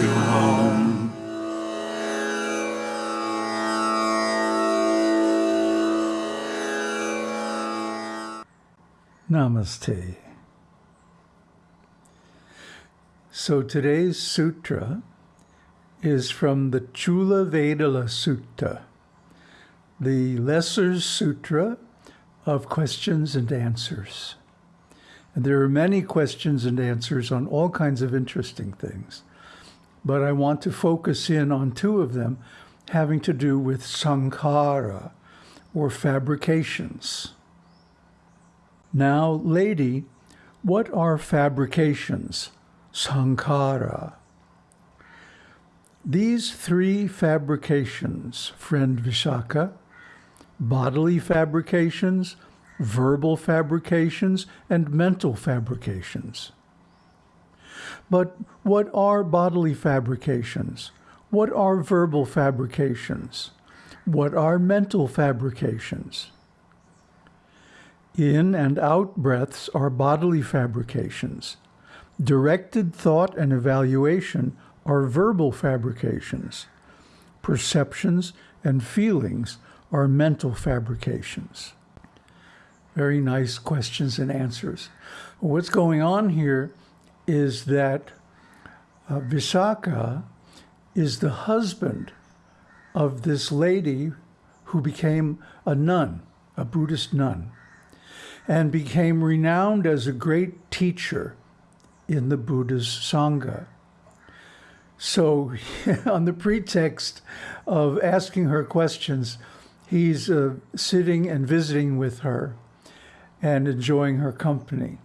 you home. Namaste. So today's sutra is from the Chula Vedalla Sutta, the Lesser Sutra of questions and answers. And there are many questions and answers on all kinds of interesting things. But I want to focus in on two of them having to do with sankhara, or fabrications. Now, lady, what are fabrications? Sankhara. These three fabrications, friend Visakha, bodily fabrications, verbal fabrications, and mental fabrications. But what are bodily fabrications? What are verbal fabrications? What are mental fabrications? In and out breaths are bodily fabrications. Directed thought and evaluation are verbal fabrications. Perceptions and feelings are mental fabrications. Very nice questions and answers. What's going on here is that uh, Visakha is the husband of this lady who became a nun, a Buddhist nun, and became renowned as a great teacher in the Buddha's Sangha. So, on the pretext of asking her questions, he's uh, sitting and visiting with her and enjoying her company.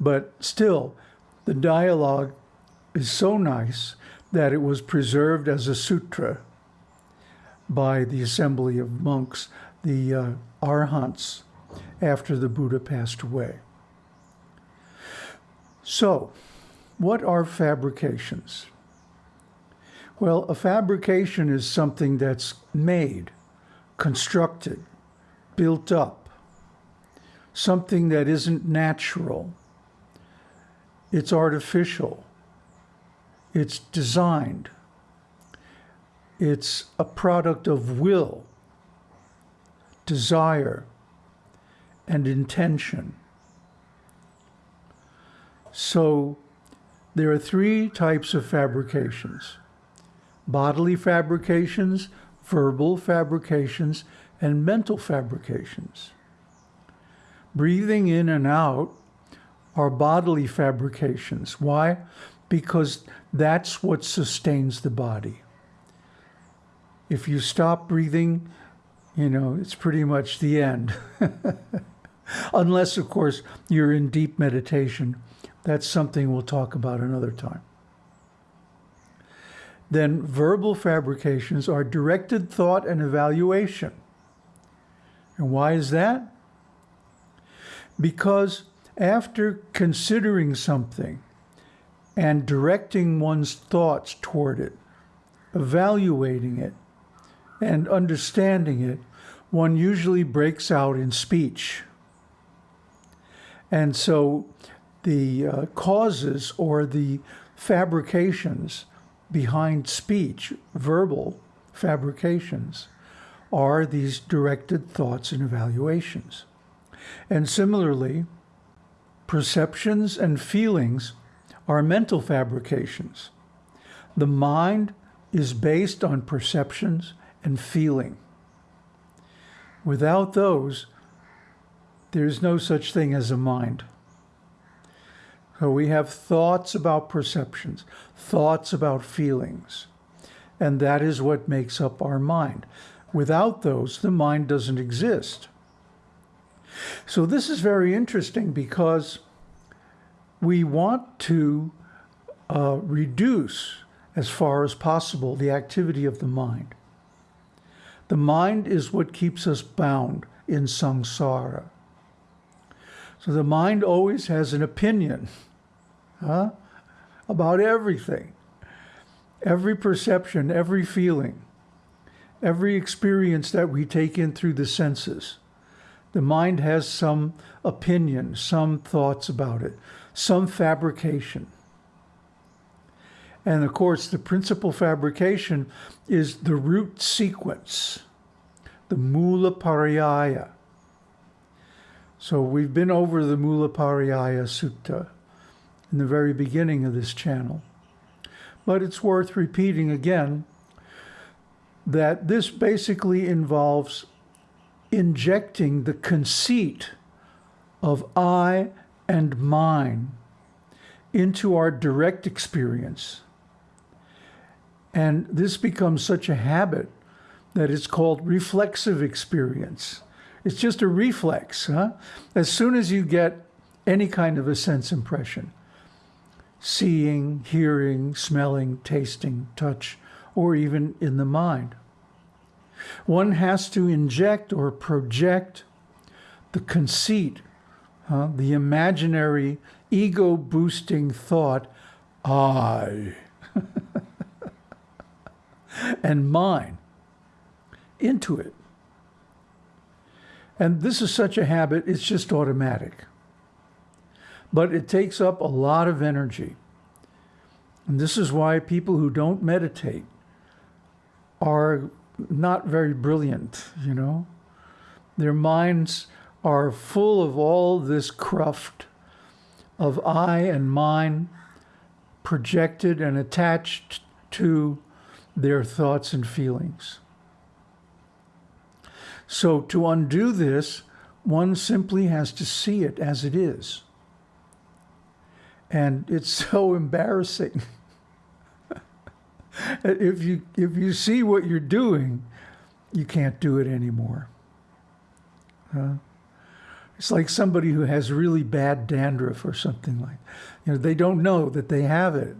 But still, the dialogue is so nice that it was preserved as a sutra by the assembly of monks, the uh, arhants, after the Buddha passed away. So, what are fabrications? Well, a fabrication is something that's made, constructed, built up, something that isn't natural. It's artificial. It's designed. It's a product of will, desire, and intention. So there are three types of fabrications. Bodily fabrications, verbal fabrications, and mental fabrications. Breathing in and out are bodily fabrications. Why? Because that's what sustains the body. If you stop breathing, you know, it's pretty much the end. Unless, of course, you're in deep meditation. That's something we'll talk about another time. Then verbal fabrications are directed thought and evaluation. And why is that? Because after considering something and directing one's thoughts toward it, evaluating it, and understanding it, one usually breaks out in speech. And so the uh, causes or the fabrications behind speech, verbal fabrications, are these directed thoughts and evaluations. And similarly, perceptions and feelings are mental fabrications. The mind is based on perceptions and feeling. Without those, there's no such thing as a mind. So we have thoughts about perceptions, thoughts about feelings, and that is what makes up our mind. Without those, the mind doesn't exist. So this is very interesting because we want to uh, reduce as far as possible the activity of the mind. The mind is what keeps us bound in samsara. So the mind always has an opinion huh, about everything. Every perception, every feeling, every experience that we take in through the senses. The mind has some opinion, some thoughts about it, some fabrication. And of course, the principal fabrication is the root sequence, the Mula Pariyaya. So we've been over the Mula Pariyaya Sutta in the very beginning of this channel. But it's worth repeating again that this basically involves injecting the conceit of I and mine into our direct experience. And this becomes such a habit that it's called reflexive experience. It's just a reflex. Huh? As soon as you get any kind of a sense impression, seeing, hearing, smelling, tasting, touch, or even in the mind. One has to inject or project the conceit, uh, the imaginary ego boosting thought, I, and mine into it. And this is such a habit, it's just automatic. But it takes up a lot of energy. And this is why people who don't meditate are not very brilliant, you know? Their minds are full of all this cruft of I and mine projected and attached to their thoughts and feelings. So to undo this, one simply has to see it as it is. And it's so embarrassing. If you if you see what you're doing, you can't do it anymore. Huh? It's like somebody who has really bad dandruff or something like, you know, they don't know that they have it.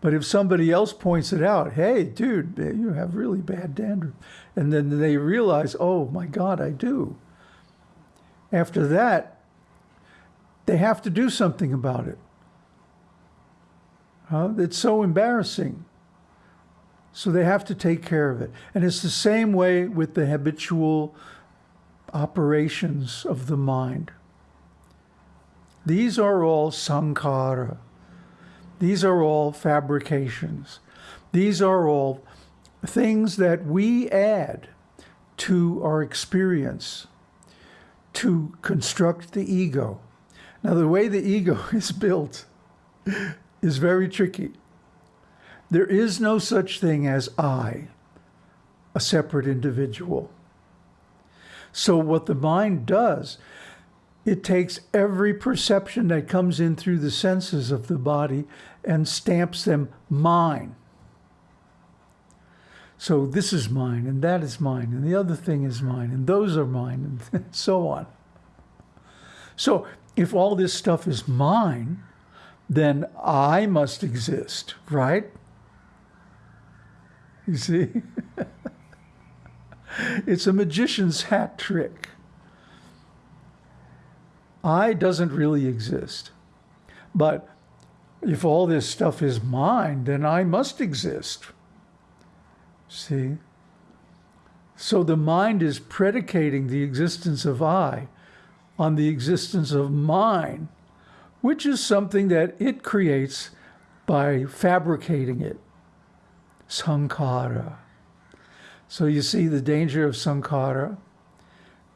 But if somebody else points it out, hey, dude, eh, you have really bad dandruff. And then they realize, oh my God, I do. After that, they have to do something about it. Huh? It's so embarrassing. So they have to take care of it. And it's the same way with the habitual operations of the mind. These are all sankhara. These are all fabrications. These are all things that we add to our experience to construct the ego. Now, the way the ego is built is very tricky. There is no such thing as I, a separate individual. So what the mind does, it takes every perception that comes in through the senses of the body and stamps them mine. So this is mine, and that is mine, and the other thing is mine, and those are mine, and so on. So if all this stuff is mine, then I must exist, right? You see? it's a magician's hat trick. I doesn't really exist. But if all this stuff is mine, then I must exist. See? So the mind is predicating the existence of I on the existence of mine, which is something that it creates by fabricating it sankhara. So you see the danger of sankhara.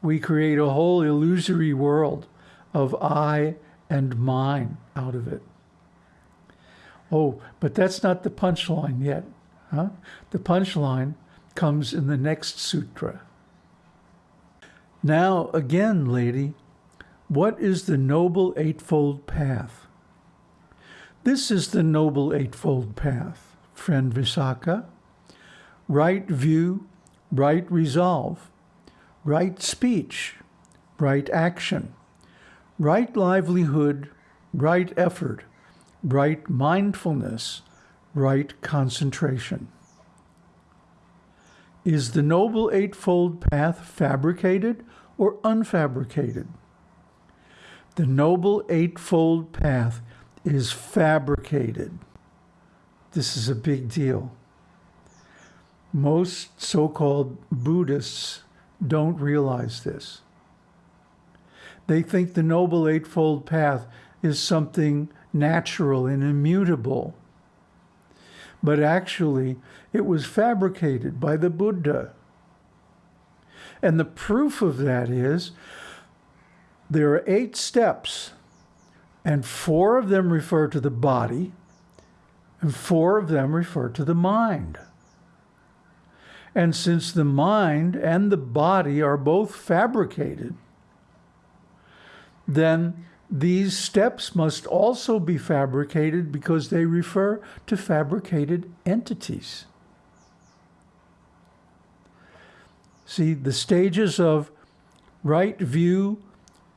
We create a whole illusory world of I and mine out of it. Oh, but that's not the punchline yet. Huh? The punchline comes in the next sutra. Now, again, lady, what is the Noble Eightfold Path? This is the Noble Eightfold Path friend Visakha, right view, right resolve, right speech, right action, right livelihood, right effort, right mindfulness, right concentration. Is the Noble Eightfold Path fabricated or unfabricated? The Noble Eightfold Path is fabricated. This is a big deal. Most so-called Buddhists don't realize this. They think the Noble Eightfold Path is something natural and immutable. but actually it was fabricated by the Buddha. And the proof of that is there are eight steps, and four of them refer to the body, and four of them refer to the mind. And since the mind and the body are both fabricated, then these steps must also be fabricated because they refer to fabricated entities. See, the stages of right view,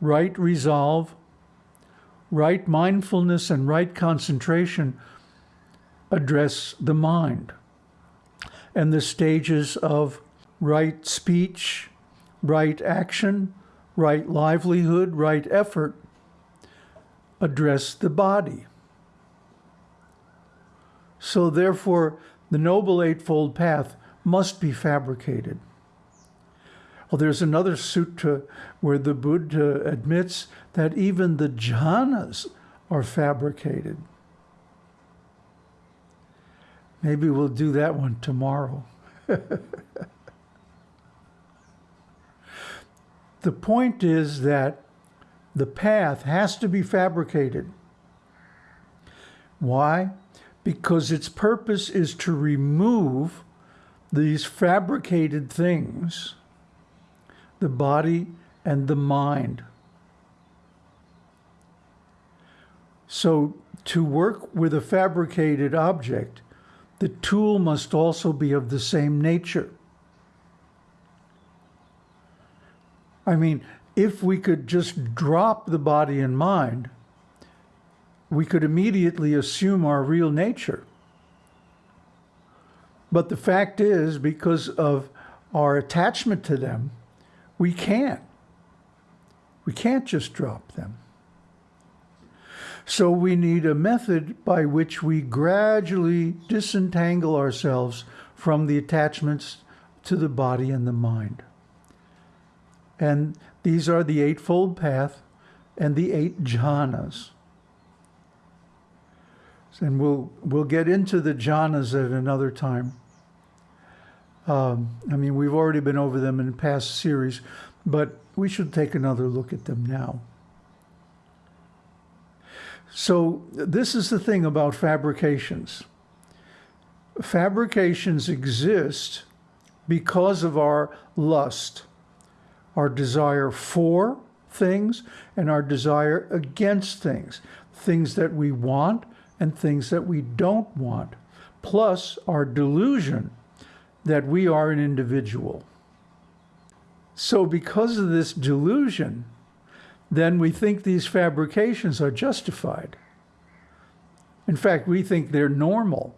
right resolve, right mindfulness, and right concentration address the mind. And the stages of right speech, right action, right livelihood, right effort address the body. So therefore, the Noble Eightfold Path must be fabricated. Well, there's another sutta where the Buddha admits that even the jhanas are fabricated. Maybe we'll do that one tomorrow. the point is that the path has to be fabricated. Why? Because its purpose is to remove these fabricated things, the body and the mind. So to work with a fabricated object, the tool must also be of the same nature. I mean, if we could just drop the body and mind, we could immediately assume our real nature. But the fact is, because of our attachment to them, we can't. We can't just drop them. So we need a method by which we gradually disentangle ourselves from the attachments to the body and the mind. And these are the Eightfold Path and the eight jhanas. And we'll, we'll get into the jhanas at another time. Um, I mean, we've already been over them in past series, but we should take another look at them now. So this is the thing about fabrications. Fabrications exist because of our lust our desire for things and our desire against things, things that we want and things that we don't want, plus our delusion that we are an individual. So because of this delusion, then we think these fabrications are justified. In fact, we think they're normal.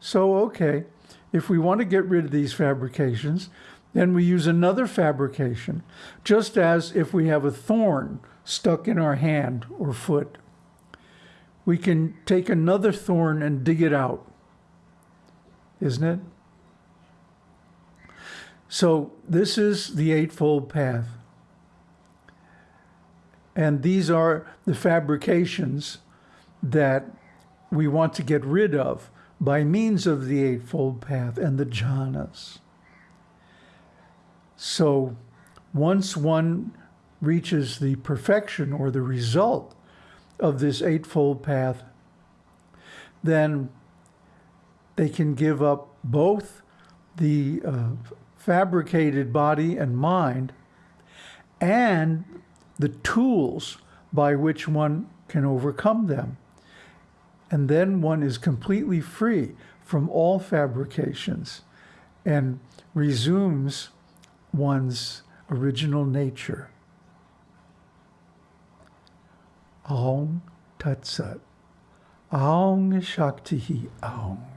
So, okay, if we want to get rid of these fabrications, then we use another fabrication, just as if we have a thorn stuck in our hand or foot. We can take another thorn and dig it out, isn't it? So this is the Eightfold Path. And these are the fabrications that we want to get rid of by means of the Eightfold Path and the jhanas. So once one reaches the perfection or the result of this Eightfold Path, then they can give up both the uh, fabricated body and mind and the tools by which one can overcome them. And then one is completely free from all fabrications and resumes one's original nature. Aum Tat Sat. Aung Shakti Aung.